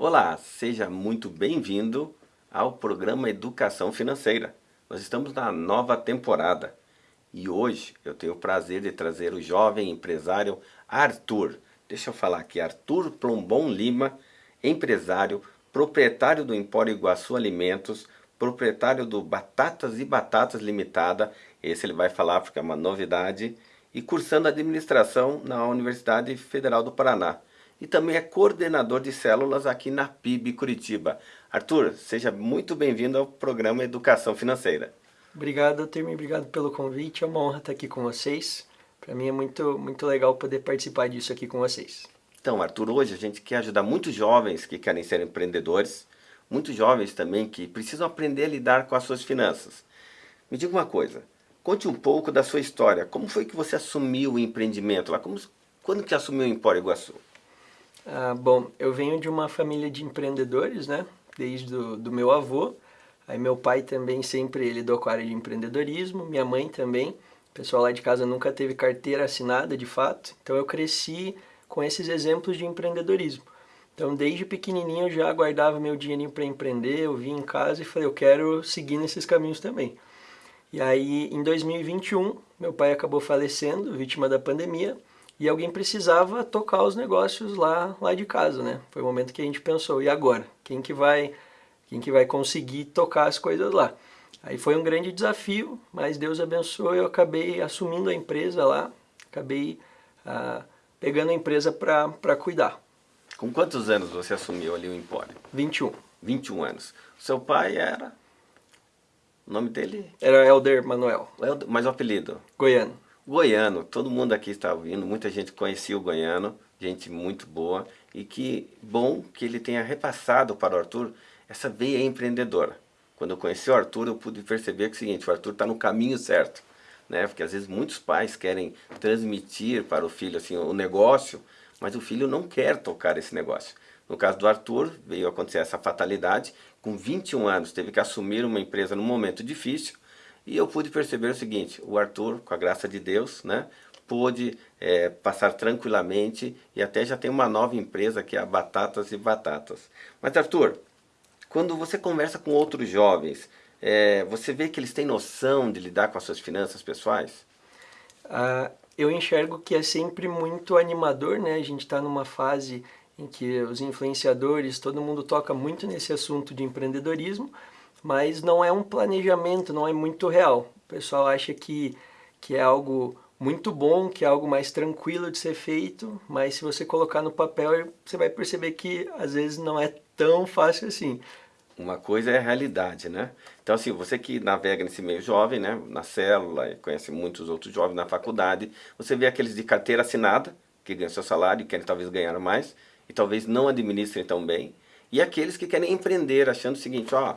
Olá, seja muito bem-vindo ao programa Educação Financeira. Nós estamos na nova temporada e hoje eu tenho o prazer de trazer o jovem empresário Arthur. Deixa eu falar aqui, Arthur Plombon Lima, empresário, proprietário do Empório Iguaçu Alimentos, proprietário do Batatas e Batatas Limitada, esse ele vai falar porque é uma novidade, e cursando administração na Universidade Federal do Paraná e também é coordenador de células aqui na PIB Curitiba. Arthur, seja muito bem-vindo ao programa Educação Financeira. Obrigado, Termi, obrigado pelo convite, é uma honra estar aqui com vocês. Para mim é muito, muito legal poder participar disso aqui com vocês. Então, Arthur, hoje a gente quer ajudar muitos jovens que querem ser empreendedores, muitos jovens também que precisam aprender a lidar com as suas finanças. Me diga uma coisa, conte um pouco da sua história. Como foi que você assumiu o empreendimento lá? Como, quando que assumiu o Empório Iguaçu? Ah, bom, eu venho de uma família de empreendedores, né? Desde do, do meu avô. Aí meu pai também sempre lidou com a área de empreendedorismo, minha mãe também. O pessoal lá de casa nunca teve carteira assinada, de fato. Então eu cresci com esses exemplos de empreendedorismo. Então desde pequenininho eu já guardava meu dinheirinho para empreender, eu vim em casa e falei, eu quero seguir nesses caminhos também. E aí em 2021, meu pai acabou falecendo, vítima da pandemia, e alguém precisava tocar os negócios lá, lá de casa, né? Foi o momento que a gente pensou, e agora? Quem que vai, quem que vai conseguir tocar as coisas lá? Aí foi um grande desafio, mas Deus abençoou, eu acabei assumindo a empresa lá, acabei ah, pegando a empresa para cuidar. Com quantos anos você assumiu ali o Empório? 21. 21 anos. Seu pai era... O nome dele? Era Helder Manuel. Mas o apelido? Goiano. Goiano, todo mundo aqui está ouvindo, muita gente conhecia o Goiano, gente muito boa, e que bom que ele tenha repassado para o Arthur essa veia empreendedora. Quando eu conheci o Arthur, eu pude perceber que é o seguinte, o Arthur está no caminho certo, né? Porque às vezes muitos pais querem transmitir para o filho assim o negócio, mas o filho não quer tocar esse negócio. No caso do Arthur, veio acontecer essa fatalidade, com 21 anos, teve que assumir uma empresa num momento difícil, e eu pude perceber o seguinte, o Arthur, com a graça de Deus, né, pôde é, passar tranquilamente e até já tem uma nova empresa que é a Batatas e Batatas. Mas Arthur, quando você conversa com outros jovens, é, você vê que eles têm noção de lidar com as suas finanças pessoais? Ah, eu enxergo que é sempre muito animador, né? A gente está numa fase em que os influenciadores, todo mundo toca muito nesse assunto de empreendedorismo, mas não é um planejamento, não é muito real. O pessoal acha que, que é algo muito bom, que é algo mais tranquilo de ser feito, mas se você colocar no papel, você vai perceber que às vezes não é tão fácil assim. Uma coisa é a realidade, né? Então assim, você que navega nesse meio jovem, né, na célula, conhece muitos outros jovens na faculdade, você vê aqueles de carteira assinada, que ganham seu salário querem talvez ganhar mais, e talvez não administrem tão bem, e aqueles que querem empreender, achando o seguinte, ó,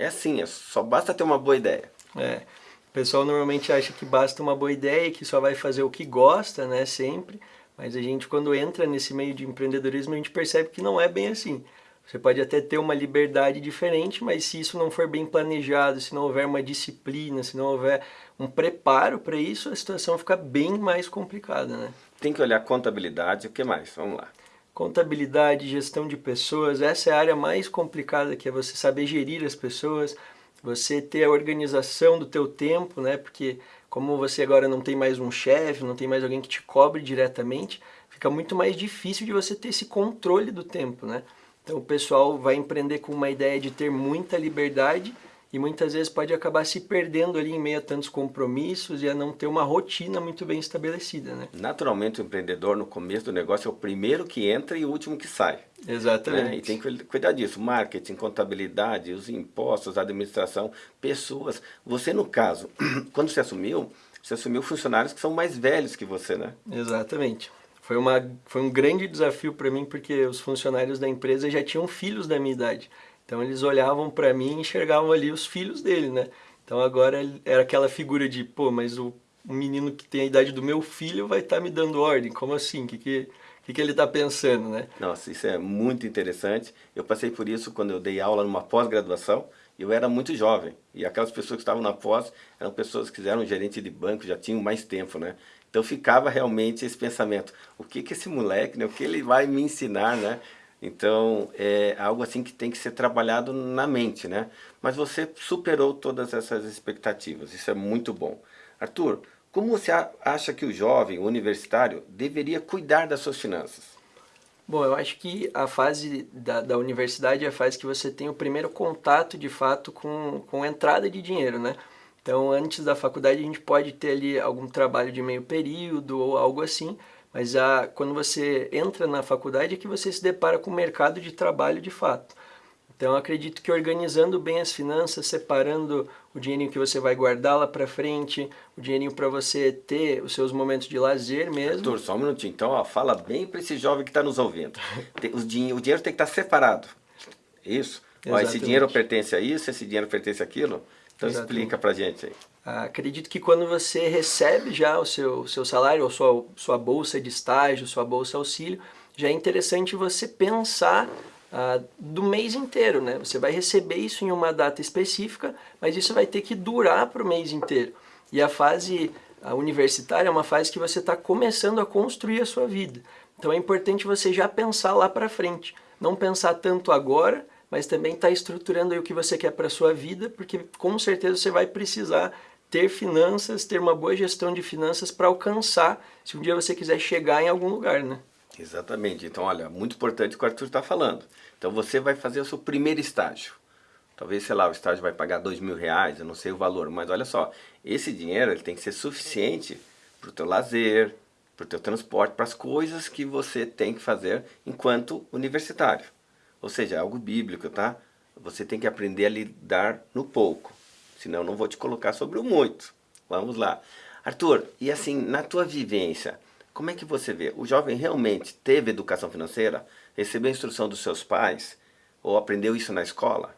é assim, é só basta ter uma boa ideia. É. O pessoal normalmente acha que basta uma boa ideia e que só vai fazer o que gosta, né, sempre. Mas a gente, quando entra nesse meio de empreendedorismo, a gente percebe que não é bem assim. Você pode até ter uma liberdade diferente, mas se isso não for bem planejado, se não houver uma disciplina, se não houver um preparo para isso, a situação fica bem mais complicada, né? Tem que olhar contabilidade, o que mais? Vamos lá contabilidade, gestão de pessoas, essa é a área mais complicada que é você saber gerir as pessoas, você ter a organização do teu tempo, né? Porque como você agora não tem mais um chefe, não tem mais alguém que te cobre diretamente, fica muito mais difícil de você ter esse controle do tempo, né? Então o pessoal vai empreender com uma ideia de ter muita liberdade e muitas vezes pode acabar se perdendo ali em meio a tantos compromissos e a não ter uma rotina muito bem estabelecida, né? Naturalmente o empreendedor no começo do negócio é o primeiro que entra e o último que sai. Exatamente. Né? E tem que cuidar disso, marketing, contabilidade, os impostos, administração, pessoas. Você no caso, quando você assumiu, você assumiu funcionários que são mais velhos que você, né? Exatamente. Foi, uma, foi um grande desafio para mim porque os funcionários da empresa já tinham filhos da minha idade. Então eles olhavam para mim e enxergavam ali os filhos dele, né? Então agora era aquela figura de, pô, mas o, menino que tem a idade do meu filho vai estar tá me dando ordem, como assim? O que, que, que, que ele está pensando, né? Nossa, isso é muito interessante. Eu passei por isso quando eu dei aula numa pós-graduação, eu era muito jovem, e aquelas pessoas que estavam na pós eram pessoas que eram gerente de banco, já tinham mais tempo, né? Então ficava realmente esse pensamento, o que que esse moleque, né, o que ele vai me ensinar, né? Então, é algo assim que tem que ser trabalhado na mente, né? Mas você superou todas essas expectativas, isso é muito bom. Arthur, como você acha que o jovem o universitário deveria cuidar das suas finanças? Bom, eu acho que a fase da, da universidade é a fase que você tem o primeiro contato, de fato, com, com entrada de dinheiro, né? Então, antes da faculdade, a gente pode ter ali algum trabalho de meio período ou algo assim, mas a, quando você entra na faculdade é que você se depara com o mercado de trabalho de fato. Então, acredito que organizando bem as finanças, separando o dinheirinho que você vai guardar lá para frente, o dinheirinho para você ter os seus momentos de lazer mesmo. Arthur, só um minutinho. Então, ó, fala bem para esse jovem que está nos ouvindo. O, dinheiro, o dinheiro tem que estar separado. Isso. Ó, esse dinheiro pertence a isso, esse dinheiro pertence àquilo. Então, Exatamente. explica para gente aí. Acredito que quando você recebe já o seu, seu salário, ou sua, sua bolsa de estágio, sua bolsa auxílio, já é interessante você pensar ah, do mês inteiro, né? Você vai receber isso em uma data específica, mas isso vai ter que durar para o mês inteiro. E a fase a universitária é uma fase que você está começando a construir a sua vida. Então é importante você já pensar lá para frente. Não pensar tanto agora, mas também estar tá estruturando o que você quer para a sua vida, porque com certeza você vai precisar ter finanças, ter uma boa gestão de finanças para alcançar, se um dia você quiser chegar em algum lugar, né? Exatamente. Então, olha, muito importante o que o Arthur está falando. Então, você vai fazer o seu primeiro estágio. Talvez, sei lá, o estágio vai pagar dois mil reais, eu não sei o valor, mas olha só, esse dinheiro ele tem que ser suficiente para o teu lazer, para o teu transporte, para as coisas que você tem que fazer enquanto universitário. Ou seja, é algo bíblico, tá? Você tem que aprender a lidar no pouco senão não vou te colocar sobre o muito. Vamos lá. Arthur, e assim, na tua vivência, como é que você vê? O jovem realmente teve educação financeira? Recebeu instrução dos seus pais? Ou aprendeu isso na escola?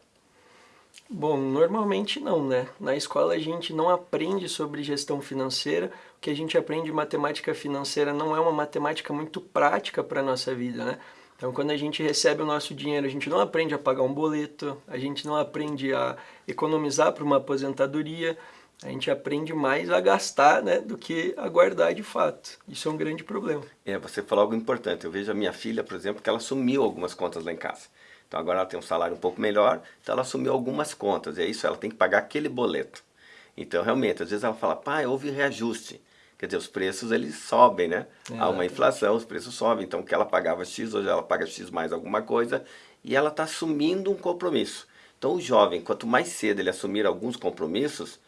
Bom, normalmente não, né? Na escola a gente não aprende sobre gestão financeira. O que a gente aprende de matemática financeira não é uma matemática muito prática para a nossa vida, né? Então, quando a gente recebe o nosso dinheiro, a gente não aprende a pagar um boleto, a gente não aprende a economizar para uma aposentadoria, a gente aprende mais a gastar né, do que a guardar de fato. Isso é um grande problema. É, você falou algo importante. Eu vejo a minha filha, por exemplo, que ela assumiu algumas contas lá em casa. Então agora ela tem um salário um pouco melhor, então ela assumiu algumas contas. E é isso, ela tem que pagar aquele boleto. Então realmente, às vezes ela fala, pai, houve reajuste. Quer dizer, os preços eles sobem, né? É, Há uma inflação, os preços sobem. Então, o que ela pagava X, hoje ela paga X mais alguma coisa. E ela está assumindo um compromisso. Então, o jovem, quanto mais cedo ele assumir alguns compromissos,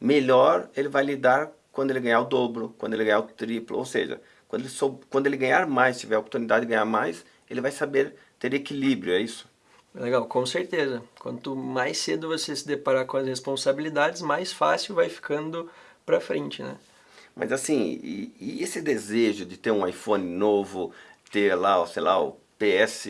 melhor ele vai lidar quando ele ganhar o dobro, quando ele ganhar o triplo. Ou seja, quando ele, sou, quando ele ganhar mais, tiver a oportunidade de ganhar mais, ele vai saber ter equilíbrio, é isso? Legal, com certeza. Quanto mais cedo você se deparar com as responsabilidades, mais fácil vai ficando para frente, né? Mas assim, e, e, esse desejo de ter um iPhone novo, ter lá, sei lá, o PS,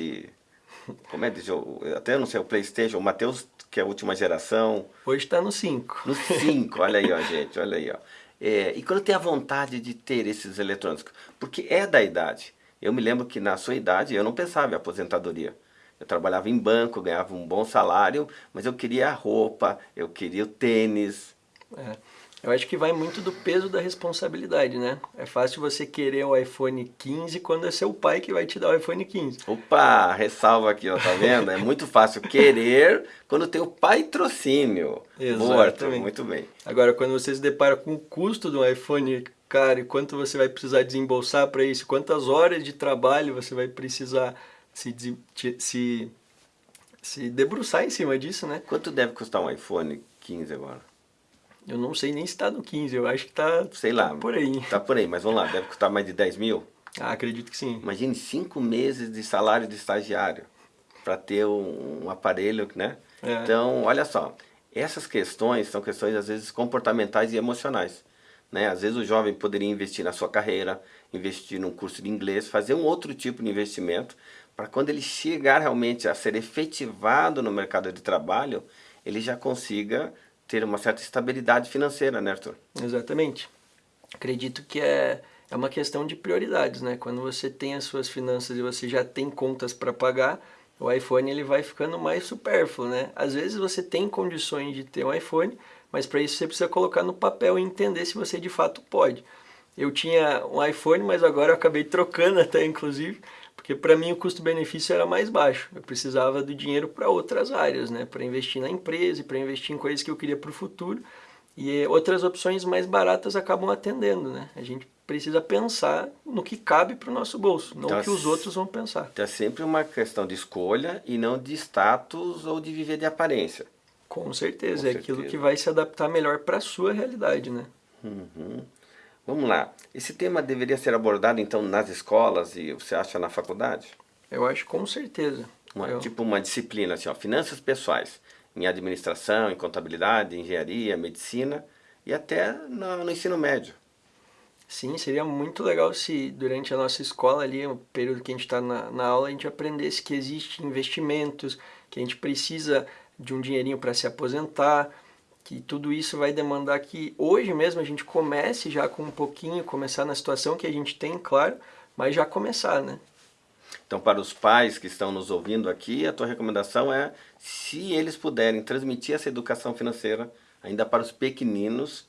como é que diz, até não sei, o Playstation, o Matheus, que é a última geração. Hoje está no 5. No 5, olha aí, ó, gente, olha aí, ó. É, e quando tem a vontade de ter esses eletrônicos, porque é da idade. Eu me lembro que na sua idade eu não pensava em aposentadoria. Eu trabalhava em banco, ganhava um bom salário, mas eu queria a roupa, eu queria o tênis. É. Eu acho que vai muito do peso da responsabilidade, né? É fácil você querer o iPhone 15 quando é seu pai que vai te dar o iPhone 15. Opa, ressalva aqui, ó, tá vendo? É muito fácil querer quando tem o patrocínio. Exatamente. muito bem. Agora, quando você se depara com o custo do iPhone caro e quanto você vai precisar desembolsar para isso, quantas horas de trabalho você vai precisar se, se, se debruçar em cima disso, né? Quanto deve custar um iPhone 15 agora? Eu não sei nem se está no 15, eu acho que está Sei lá, tá por aí. Está por aí, mas vamos lá, deve custar mais de 10 mil? Ah, acredito que sim. Imagine cinco meses de salário de estagiário para ter um, um, aparelho, né? É. Então, olha só, essas questões são questões às vezes comportamentais e emocionais. Né? Às vezes o jovem poderia investir na sua carreira, investir num curso de inglês, fazer um outro tipo de investimento para quando ele chegar realmente a ser efetivado no mercado de trabalho, ele já consiga ter uma certa estabilidade financeira, né, Arthur? Exatamente. Acredito que é, é uma questão de prioridades, né? Quando você tem as suas finanças e você já tem contas para pagar, o iPhone ele vai ficando mais supérfluo, né? Às vezes você tem condições de ter um iPhone, mas para isso você precisa colocar no papel e entender se você de fato pode. Eu tinha um iPhone, mas agora eu acabei trocando até inclusive, porque para mim o custo-benefício era mais baixo. Eu precisava do dinheiro para outras áreas, né? Para investir na empresa e para investir em coisas que eu queria para o futuro. E outras opções mais baratas acabam atendendo, né? A gente precisa pensar no que cabe para o nosso bolso, não então, o que os outros vão pensar. É sempre uma questão de escolha e não de status ou de viver de aparência. Com certeza, Com é certeza. aquilo que vai se adaptar melhor para a sua realidade, né? Uhum. Vamos lá. Esse tema deveria ser abordado então nas escolas e você acha na faculdade? Eu acho com certeza. Uma, Eu... Tipo uma disciplina assim, ó, finanças pessoais, em administração, em contabilidade, engenharia, medicina e até no, no ensino médio. Sim, seria muito legal se durante a nossa escola ali, o período que a gente está na, na aula, a gente aprendesse que existe investimentos, que a gente precisa de um dinheirinho para se aposentar, que tudo isso vai demandar que hoje mesmo a gente comece já com um pouquinho, começar na situação que a gente tem, claro, mas já começar, né? Então, para os pais que estão nos ouvindo aqui, a tua recomendação é, se eles puderem transmitir essa educação financeira, ainda para os pequeninos,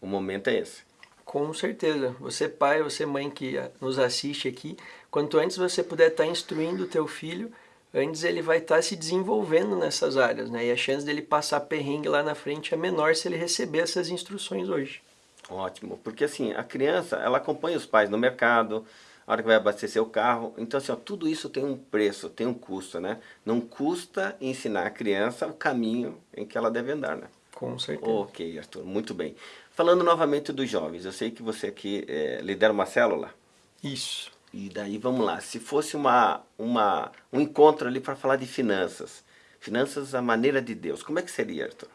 o momento é esse. Com certeza. Você pai, você mãe que nos assiste aqui, quanto antes você puder estar instruindo o teu filho, antes ele vai estar se desenvolvendo nessas áreas, né? E a chance dele passar perrengue lá na frente é menor se ele receber essas instruções hoje. Ótimo, porque assim, a criança, ela acompanha os pais no mercado, a hora que vai abastecer o carro, então assim, ó, tudo isso tem um preço, tem um custo, né? Não custa ensinar a criança o caminho em que ela deve andar, né? Com certeza. Ok, Arthur, muito bem. Falando novamente dos jovens, eu sei que você aqui é, lidera uma célula. Isso. E daí, vamos lá, se fosse uma, uma, um encontro ali para falar de finanças, finanças à maneira de Deus, como é que seria, Arthur?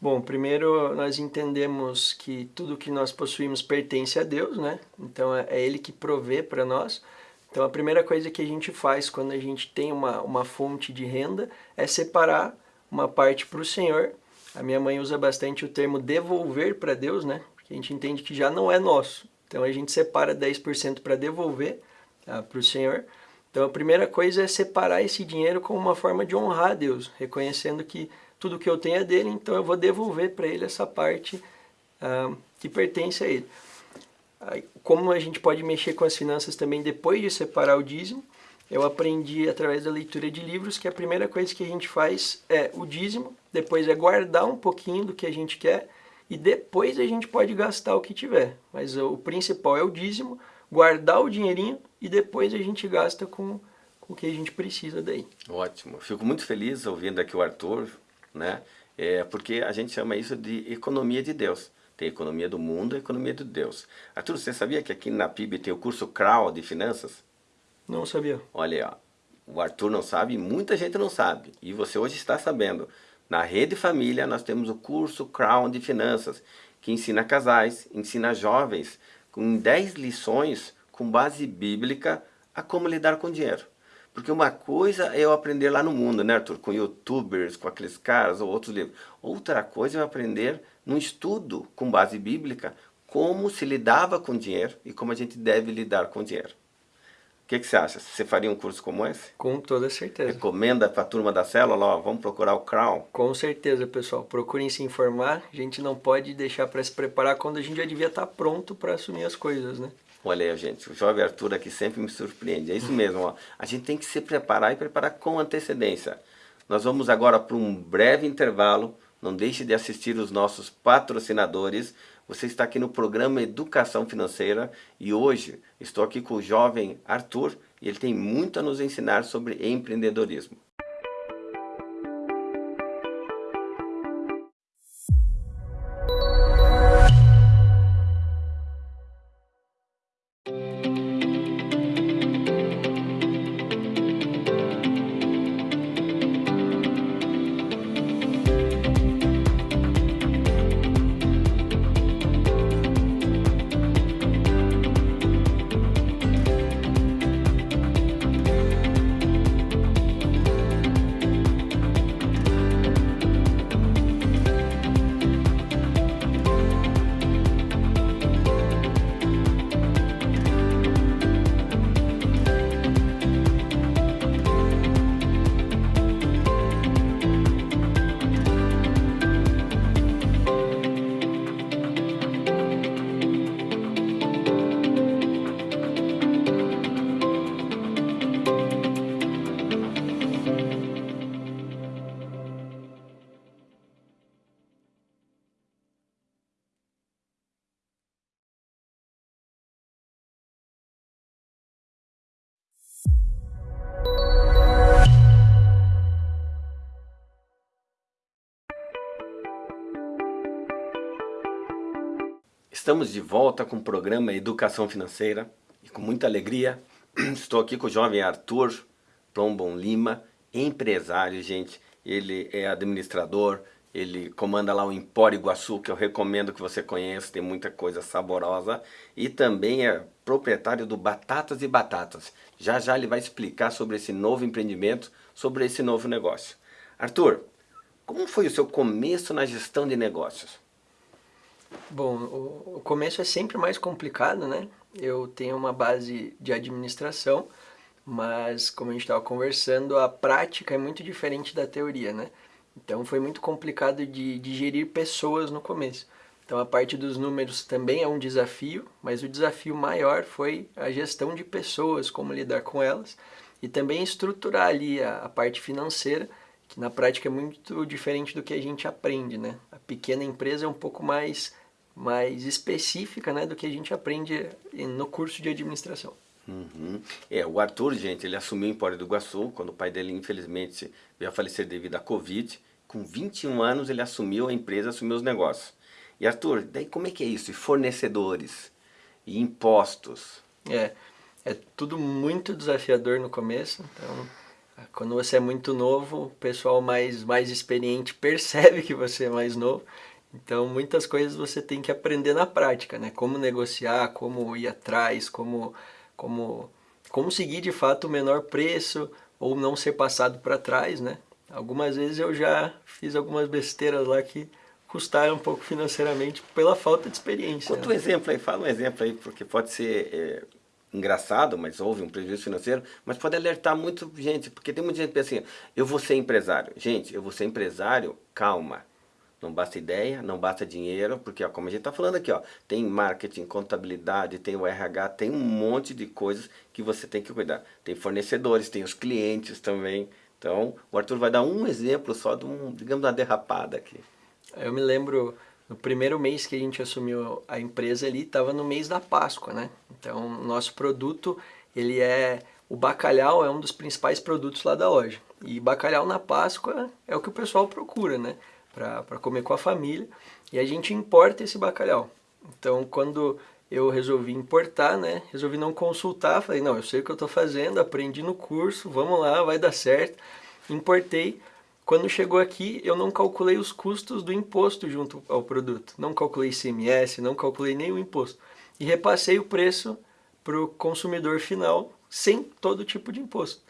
Bom, primeiro nós entendemos que tudo que nós possuímos pertence a Deus, né? Então é, é Ele que provê para nós. Então a primeira coisa que a gente faz quando a gente tem uma, uma fonte de renda é separar uma parte para o Senhor a minha mãe usa bastante o termo devolver para Deus, né? Porque a gente entende que já não é nosso. Então a gente separa 10% para devolver tá? para o Senhor. Então a primeira coisa é separar esse dinheiro como uma forma de honrar a Deus, reconhecendo que tudo que eu tenho é dele, então eu vou devolver para ele essa parte ah, que pertence a ele. Como a gente pode mexer com as finanças também depois de separar o dízimo, eu aprendi através da leitura de livros que a primeira coisa que a gente faz é o dízimo, depois é guardar um pouquinho do que a gente quer e depois a gente pode gastar o que tiver. Mas o principal é o dízimo, guardar o dinheirinho e depois a gente gasta com, com o que a gente precisa daí. Ótimo. Fico muito feliz ouvindo aqui o Arthur, né? É porque a gente chama isso de economia de Deus. Tem economia do mundo e economia de Deus. Arthur, você sabia que aqui na PIB tem o curso CRAW de finanças? Não sabia. Olha aí, ó. O Arthur não sabe, muita gente não sabe. E você hoje está sabendo. Na Rede Família nós temos o curso Crown de Finanças, que ensina casais, ensina jovens, com 10 lições com base bíblica a como lidar com dinheiro. Porque uma coisa é eu aprender lá no mundo, né Arthur? Com youtubers, com aqueles caras ou outros livros. Outra coisa é eu aprender num estudo com base bíblica como se lidava com dinheiro e como a gente deve lidar com dinheiro. O que, que, você acha? Você faria um curso como esse? Com toda certeza. Recomenda para a turma da célula, ó, vamos procurar o Crown? Com certeza, pessoal. Procurem se informar. A gente não pode deixar para se preparar quando a gente já devia estar tá pronto para assumir as coisas, né? Olha aí, gente, o jovem Arthur aqui sempre me surpreende. É isso mesmo, ó. A gente tem que se preparar e preparar com antecedência. Nós vamos agora para um breve intervalo. Não deixe de assistir os nossos patrocinadores. Você está aqui no programa Educação Financeira e hoje estou aqui com o jovem Arthur e ele tem muito a nos ensinar sobre empreendedorismo. Estamos de volta com o programa Educação Financeira e com muita alegria estou aqui com o jovem Arthur Plombon Lima, empresário, gente. Ele é administrador, ele comanda lá o Empório Iguaçu, que eu recomendo que você conheça, tem muita coisa saborosa. E também é proprietário do Batatas e Batatas. Já já ele vai explicar sobre esse novo empreendimento, sobre esse novo negócio. Arthur, como foi o seu começo na gestão de negócios? Bom, o começo é sempre mais complicado, né? Eu tenho uma base de administração, mas como a gente estava conversando, a prática é muito diferente da teoria, né? Então foi muito complicado de, de gerir pessoas no começo. Então a parte dos números também é um desafio, mas o desafio maior foi a gestão de pessoas, como lidar com elas, e também estruturar ali a, a parte financeira, que na prática é muito diferente do que a gente aprende, né? A pequena empresa é um pouco mais mais específica né, do que a gente aprende no curso de administração. Uhum. É, o Arthur, gente, ele assumiu em Empório do Iguaçu, quando o pai dele, infelizmente, veio a falecer devido à Covid. Com 21 anos, ele assumiu a empresa, assumiu os negócios. E Arthur, daí como é que é isso? E fornecedores? E impostos? É, é tudo muito desafiador no começo, então... Quando você é muito novo, o pessoal mais, mais experiente percebe que você é mais novo então, muitas coisas você tem que aprender na prática, né? Como negociar, como ir atrás, como, como, como seguir de fato o menor preço ou não ser passado para trás, né? Algumas vezes eu já fiz algumas besteiras lá que custaram um pouco financeiramente pela falta de experiência. Conta né? um exemplo aí, fala um exemplo aí, porque pode ser é, engraçado, mas houve um prejuízo financeiro, mas pode alertar muito gente, porque tem muita gente que pensa assim, eu vou ser empresário. Gente, eu vou ser empresário, calma não basta ideia, não basta dinheiro, porque ó, como a gente está falando aqui, ó, tem marketing, contabilidade, tem o RH, tem um monte de coisas que você tem que cuidar. Tem fornecedores, tem os clientes também. Então, o Arthur vai dar um exemplo só de um, digamos, uma derrapada aqui. Eu me lembro, no primeiro mês que a gente assumiu a empresa ali, estava no mês da Páscoa, né? Então, nosso produto, ele é... O bacalhau é um dos principais produtos lá da loja. E bacalhau na Páscoa é o que o pessoal procura, né? para comer com a família, e a gente importa esse bacalhau. Então, quando eu resolvi importar, né, resolvi não consultar, falei, não, eu sei o que eu estou fazendo, aprendi no curso, vamos lá, vai dar certo. Importei. Quando chegou aqui, eu não calculei os custos do imposto junto ao produto. Não calculei ICMS, não calculei nenhum imposto. E repassei o preço para o consumidor final sem todo tipo de imposto.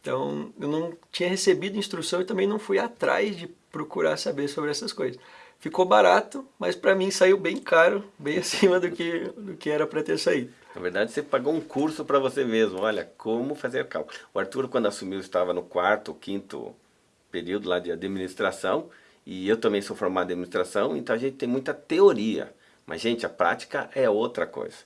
Então, eu não tinha recebido instrução e também não fui atrás de procurar saber sobre essas coisas. Ficou barato, mas para mim saiu bem caro, bem acima do que, do que era para ter saído. Na verdade, você pagou um curso para você mesmo. Olha, como fazer cálculo. O Arthur, quando assumiu, estava no quarto, quinto período lá de administração. E eu também sou formado em administração, então a gente tem muita teoria. Mas, gente, a prática é outra coisa.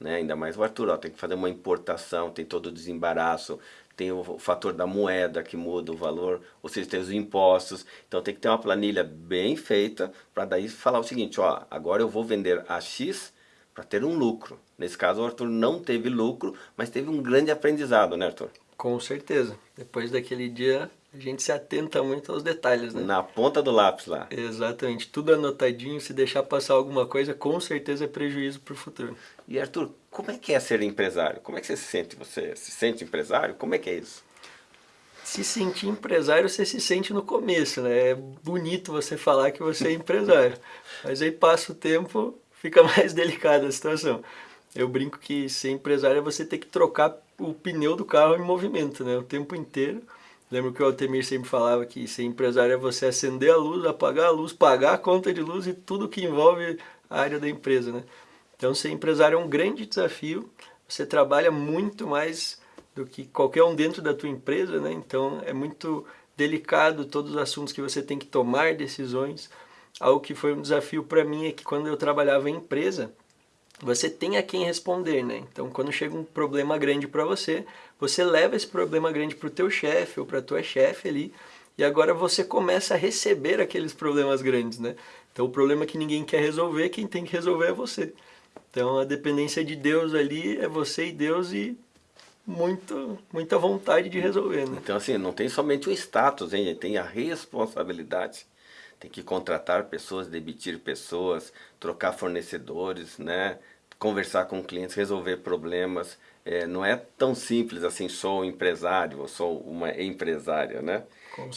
Né? Ainda mais o Arthur, ó, tem que fazer uma importação, tem todo o desembaraço, tem o fator da moeda que muda o valor, ou seja, tem os impostos. Então tem que ter uma planilha bem feita para daí falar o seguinte, ó, agora eu vou vender a X para ter um lucro. Nesse caso o Arthur não teve lucro, mas teve um grande aprendizado, né Arthur? Com certeza. Depois daquele dia a gente se atenta muito aos detalhes, né? Na ponta do lápis lá. Exatamente. Tudo anotadinho, se deixar passar alguma coisa, com certeza é prejuízo para o futuro. E Arthur, como é que é ser empresário? Como é que você se sente? Você se sente empresário? Como é que é isso? Se sentir empresário, você se sente no começo, né? É bonito você falar que você é empresário. Mas aí passa o tempo, fica mais delicada a situação. Eu brinco que ser empresário é você ter que trocar o pneu do carro em movimento, né? O tempo inteiro Lembro que o Altemir sempre falava que ser empresário é você acender a luz, apagar a luz, pagar a conta de luz e tudo que envolve a área da empresa, né? Então ser empresário é um grande desafio, você trabalha muito mais do que qualquer um dentro da tua empresa, né? Então é muito delicado todos os assuntos que você tem que tomar decisões. Algo que foi um desafio para mim é que quando eu trabalhava em empresa, você tem a quem responder, né? Então, quando chega um problema grande para você, você leva esse problema grande para o teu chefe ou para tua chefe ali, e agora você começa a receber aqueles problemas grandes, né? Então, o problema que ninguém quer resolver, quem tem que resolver é você. Então, a dependência de Deus ali é você e Deus e muito, muita vontade de resolver, né? Então, assim, não tem somente o status, hein? Tem a responsabilidade tem que contratar pessoas, demitir pessoas, trocar fornecedores, né? conversar com clientes, resolver problemas. É, não é tão simples assim, sou um empresário ou sou uma empresária, né?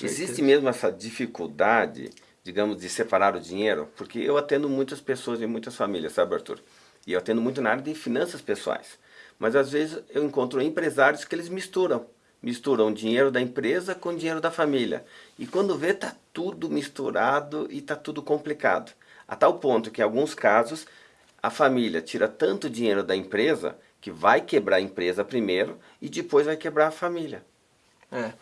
Existe mesmo essa dificuldade, digamos, de separar o dinheiro, porque eu atendo muitas pessoas e muitas famílias, sabe Arthur? E eu atendo muito na área de finanças pessoais. Mas às vezes eu encontro empresários que eles misturam. Misturam o dinheiro da empresa com o dinheiro da família. E quando vê, está tudo misturado e está tudo complicado. A tal ponto que em alguns casos a família tira tanto dinheiro da empresa que vai quebrar a empresa primeiro e depois vai quebrar a família. É,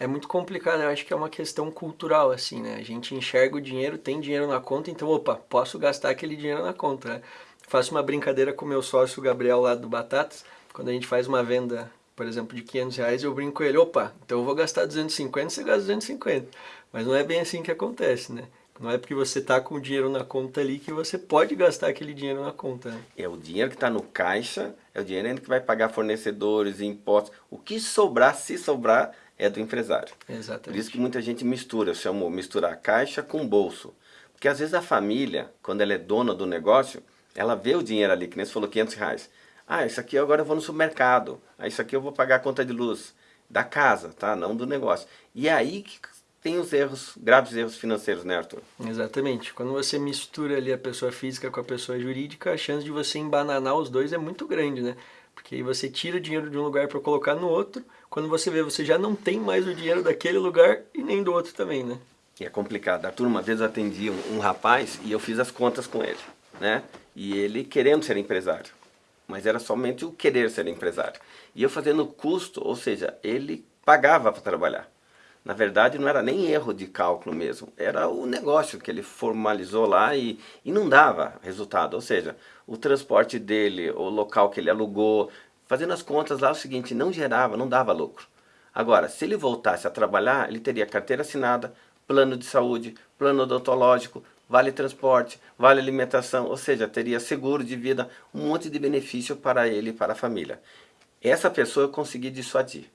é muito complicado, né? eu acho que é uma questão cultural, assim, né? A gente enxerga o dinheiro, tem dinheiro na conta, então, opa, posso gastar aquele dinheiro na conta, né? Faço uma brincadeira com meu sócio Gabriel lá do Batatas, quando a gente faz uma venda, por exemplo, de 500 reais, eu brinco com ele, opa, então eu vou gastar 250, você gasta 250. Mas não é bem assim que acontece, né? Não é porque você está com o dinheiro na conta ali que você pode gastar aquele dinheiro na conta. Né? É o dinheiro que está no caixa, é o dinheiro que vai pagar fornecedores, impostos. O que sobrar, se sobrar, é do empresário. Exatamente. Por isso que muita gente mistura, eu chamo misturar caixa com bolso. Porque às vezes a família, quando ela é dona do negócio, ela vê o dinheiro ali, que nem você falou, 500 reais. Ah, isso aqui agora eu vou no supermercado. Ah, isso aqui eu vou pagar a conta de luz da casa, tá? Não do negócio. E é aí que tem os erros, graves erros financeiros, né, Arthur? Exatamente. Quando você mistura ali a pessoa física com a pessoa jurídica, a chance de você embananar os dois é muito grande, né? Porque aí você tira dinheiro de um lugar para colocar no outro, quando você vê, você já não tem mais o dinheiro daquele lugar e nem do outro também, né? E é complicado. Arthur, uma vez eu atendi um, um rapaz e eu fiz as contas com ele, né? E ele querendo ser empresário, mas era somente o querer ser empresário. E eu fazendo custo, ou seja, ele pagava para trabalhar. Na verdade, não era nem erro de cálculo mesmo, era o negócio que ele formalizou lá e, e não dava resultado. Ou seja, o transporte dele, o local que ele alugou, fazendo as contas lá, é o seguinte, não gerava, não dava lucro. Agora, se ele voltasse a trabalhar, ele teria carteira assinada, plano de saúde, plano odontológico, vale transporte, vale alimentação, ou seja, teria seguro de vida, um monte de benefício para ele e para a família. Essa pessoa eu consegui dissuadir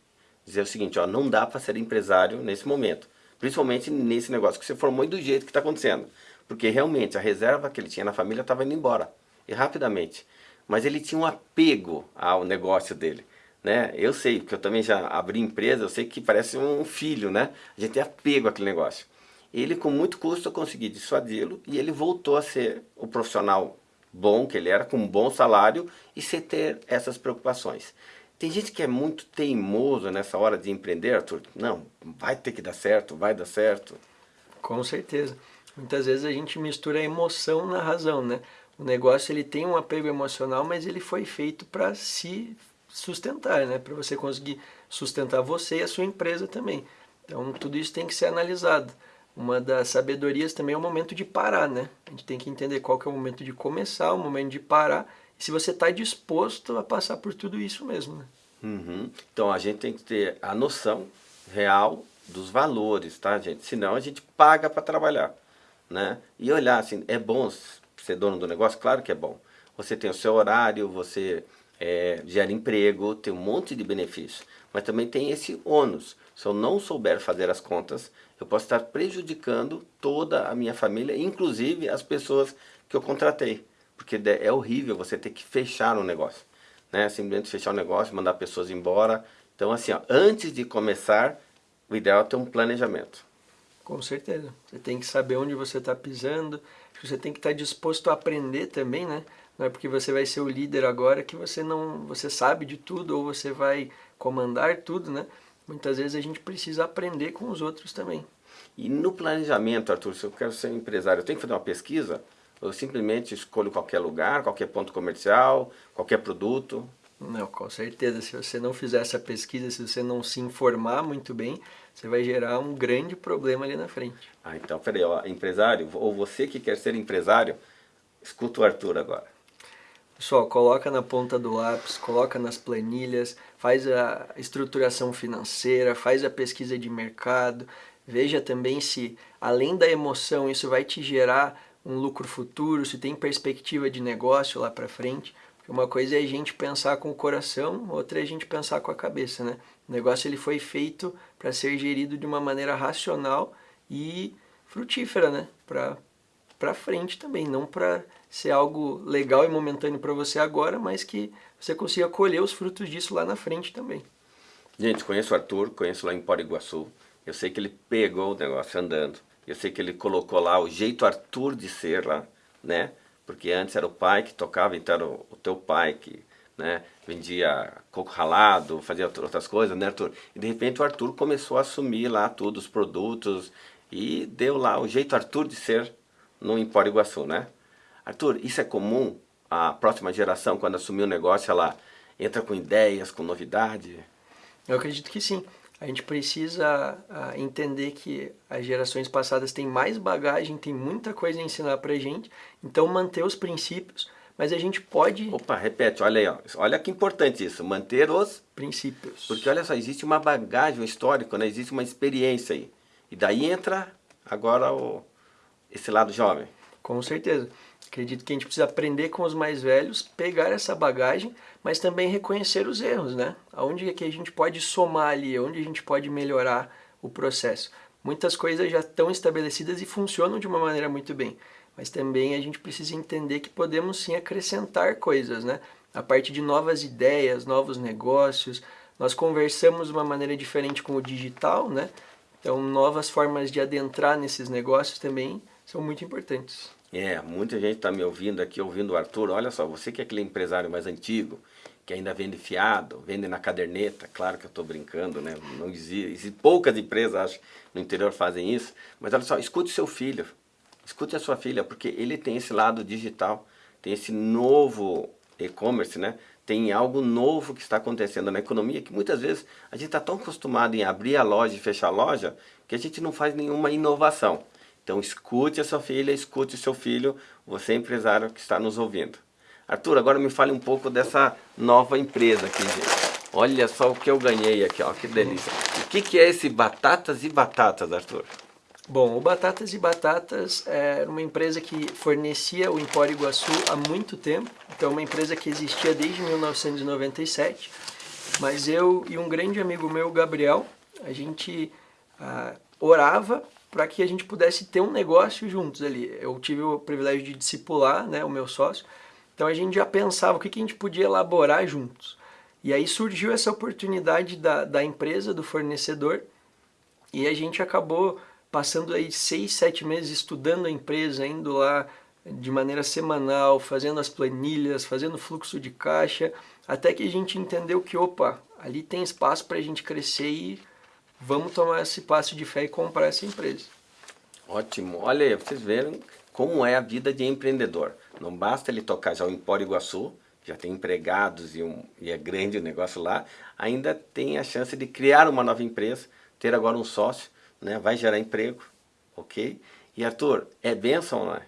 dizer o seguinte, ó, não dá para ser empresário nesse momento. Principalmente nesse negócio que você formou e do jeito que está acontecendo. Porque realmente a reserva que ele tinha na família estava indo embora. E rapidamente. Mas ele tinha um apego ao negócio dele. Né? Eu sei, porque eu também já abri empresa, eu sei que parece um filho, né? A gente tem apego àquele negócio. Ele, com muito custo, eu consegui dissuadi-lo e ele voltou a ser o profissional bom que ele era, com um bom salário e sem ter essas preocupações. Tem gente que é muito teimoso nessa hora de empreender, Arthur. Não, vai ter que dar certo, vai dar certo. Com certeza. Muitas vezes a gente mistura a emoção na razão, né? O negócio ele tem um apego emocional, mas ele foi feito para se sustentar, né? Para você conseguir sustentar você e a sua empresa também. Então tudo isso tem que ser analisado. Uma das sabedorias também é o momento de parar, né? A gente tem que entender qual que é o momento de começar, o momento de parar se você está disposto a passar por tudo isso mesmo. Né? Uhum. Então a gente tem que ter a noção real dos valores, tá gente? Senão a gente paga para trabalhar, né? E olhar assim, é bom ser dono do negócio? Claro que é bom. Você tem o seu horário, você é, gera emprego, tem um monte de benefícios. Mas também tem esse ônus. Se eu não souber fazer as contas, eu posso estar prejudicando toda a minha família, inclusive as pessoas que eu contratei porque é horrível você ter que fechar um negócio, né? Simplesmente fechar o um negócio, mandar pessoas embora. Então, assim, ó, antes de começar, o ideal é ter um planejamento. Com certeza. Você tem que saber onde você está pisando, você tem que estar tá disposto a aprender também, né? Não é porque você vai ser o líder agora que você não, você sabe de tudo ou você vai comandar tudo, né? Muitas vezes a gente precisa aprender com os outros também. E no planejamento, Arthur, se eu quero ser empresário, eu tenho que fazer uma pesquisa? Eu simplesmente escolho qualquer lugar, qualquer ponto comercial, qualquer produto? Não, com certeza. Se você não fizer essa pesquisa, se você não se informar muito bem, você vai gerar um grande problema ali na frente. Ah, então, peraí, ó, empresário, ou você que quer ser empresário, escuta o Arthur agora. Pessoal, coloca na ponta do lápis, coloca nas planilhas, faz a estruturação financeira, faz a pesquisa de mercado, veja também se, além da emoção, isso vai te gerar um lucro futuro, se tem perspectiva de negócio lá para frente. Porque uma coisa é a gente pensar com o coração, outra é a gente pensar com a cabeça, né? O negócio ele foi feito para ser gerido de uma maneira racional e frutífera, né? Para para frente também, não para ser algo legal e momentâneo para você agora, mas que você consiga colher os frutos disso lá na frente também. Gente, conheço o Arthur, conheço lá em Poriguaçu. Eu sei que ele pegou o negócio andando. Eu sei que ele colocou lá o jeito Arthur de ser lá, né? Porque antes era o pai que tocava, então era o, teu pai que né, vendia coco ralado, fazia outras coisas, né Arthur? E de repente o Arthur começou a assumir lá tudo, os produtos, e deu lá o jeito Arthur de ser no Empório Iguaçu, né? Arthur, isso é comum? A próxima geração, quando assumir o negócio, ela entra com ideias, com novidade? Eu acredito que sim. A gente precisa uh, entender que as gerações passadas têm mais bagagem, tem muita coisa a ensinar pra gente, então manter os princípios, mas a gente pode... Opa, repete, olha aí, ó. olha que importante isso, manter os... Princípios. Porque olha só, existe uma bagagem, um histórico, né? existe uma experiência aí. E daí entra agora o, esse lado jovem. Com certeza. Acredito que a gente precisa aprender com os mais velhos, pegar essa bagagem, mas também reconhecer os erros, né? Aonde é que a gente pode somar ali, onde a gente pode melhorar o processo. Muitas coisas já estão estabelecidas e funcionam de uma maneira muito bem, mas também a gente precisa entender que podemos sim acrescentar coisas, né? A parte de novas ideias, novos negócios, nós conversamos de uma maneira diferente com o digital, né? Então, novas formas de adentrar nesses negócios também são muito importantes. É, muita gente está me ouvindo aqui, ouvindo o Arthur. Olha só, você que é aquele empresário mais antigo, que ainda vende fiado, vende na caderneta, claro que eu estou brincando, né? Não existe, poucas empresas, acho, no interior fazem isso. Mas olha só, escute seu filho, escute a sua filha, porque ele tem esse lado digital, tem esse novo e-commerce, né? Tem algo novo que está acontecendo na economia, que muitas vezes a gente está tão acostumado em abrir a loja e fechar a loja, que a gente não faz nenhuma inovação. Então escute a sua filha, escute o seu filho, você empresário que está nos ouvindo. Arthur, agora me fale um pouco dessa nova empresa aqui, gente. Olha só o que eu ganhei aqui, ó, que delícia. O que, que é esse Batatas e Batatas, Arthur? Bom, o Batatas e Batatas é uma empresa que fornecia o Empório Iguaçu há muito tempo. Então, uma empresa que existia desde 1997. Mas eu e um grande amigo meu, Gabriel, a gente ah, orava para que a gente pudesse ter um negócio juntos ali. Eu tive o privilégio de discipular né, o meu sócio, então a gente já pensava o que, que a gente podia elaborar juntos. E aí surgiu essa oportunidade da, da empresa, do fornecedor, e a gente acabou passando aí seis, sete meses estudando a empresa, indo lá de maneira semanal, fazendo as planilhas, fazendo fluxo de caixa, até que a gente entendeu que, opa, ali tem espaço para a gente crescer e vamos tomar esse passo de fé e comprar essa empresa. Ótimo. Olha aí, vocês viram como é a vida de empreendedor. Não basta ele tocar já o Empório Iguaçu, já tem empregados e, um, e é grande o negócio lá, ainda tem a chance de criar uma nova empresa, ter agora um sócio, né? vai gerar emprego, ok? E Arthur, é bênção, não é?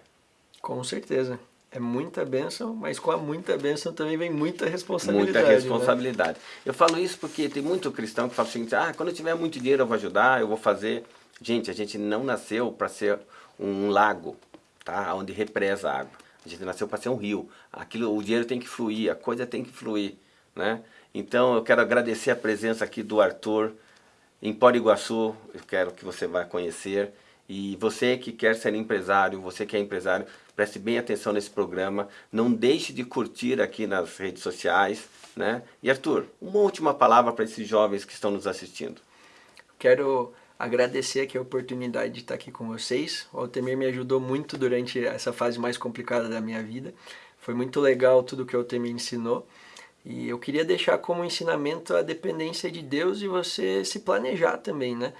Com certeza. É muita bênção, mas com a muita bênção também vem muita responsabilidade. Muita responsabilidade. Né? Eu falo isso porque tem muito cristão que fala assim, ah, quando eu tiver muito dinheiro eu vou ajudar, eu vou fazer. Gente, a gente não nasceu para ser um lago, tá? onde represa a água. A gente nasceu para ser um rio. Aquilo, o dinheiro tem que fluir, a coisa tem que fluir. Né? Então eu quero agradecer a presença aqui do Arthur em Poriguaçu, eu quero que você vá conhecer. E você que quer ser empresário, você que é empresário, preste bem atenção nesse programa. Não deixe de curtir aqui nas redes sociais. Né? E Arthur, uma última palavra para esses jovens que estão nos assistindo. Quero agradecer aqui a oportunidade de estar aqui com vocês. O Altemir me ajudou muito durante essa fase mais complicada da minha vida. Foi muito legal tudo que o Altemir ensinou. E eu queria deixar como ensinamento a dependência de Deus e você se planejar também, né?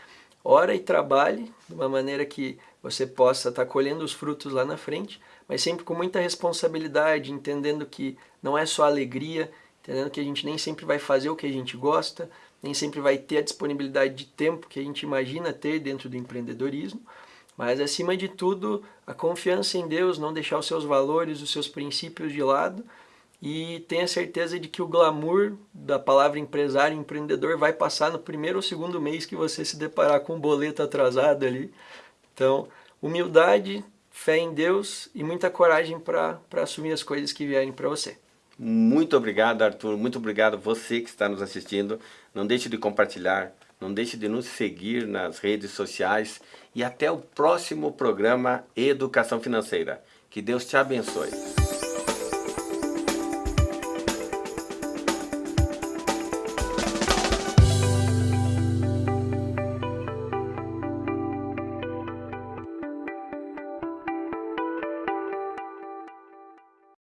ora e trabalhe de uma maneira que você possa estar colhendo os frutos lá na frente, mas sempre com muita responsabilidade, entendendo que não é só alegria, entendendo que a gente nem sempre vai fazer o que a gente gosta, nem sempre vai ter a disponibilidade de tempo que a gente imagina ter dentro do empreendedorismo, mas acima de tudo, a confiança em Deus, não deixar os seus valores, os seus princípios de lado e tenha certeza de que o glamour da palavra empresário, empreendedor vai passar no primeiro ou segundo mês que você se deparar com um boleto atrasado ali. Então, humildade, fé em Deus e muita coragem para assumir as coisas que vierem para você. Muito obrigado, Arthur. Muito obrigado você que está nos assistindo. Não deixe de compartilhar Não deixe de nos seguir nas redes sociais e até o próximo programa Educação Financeira. Que Deus te abençoe.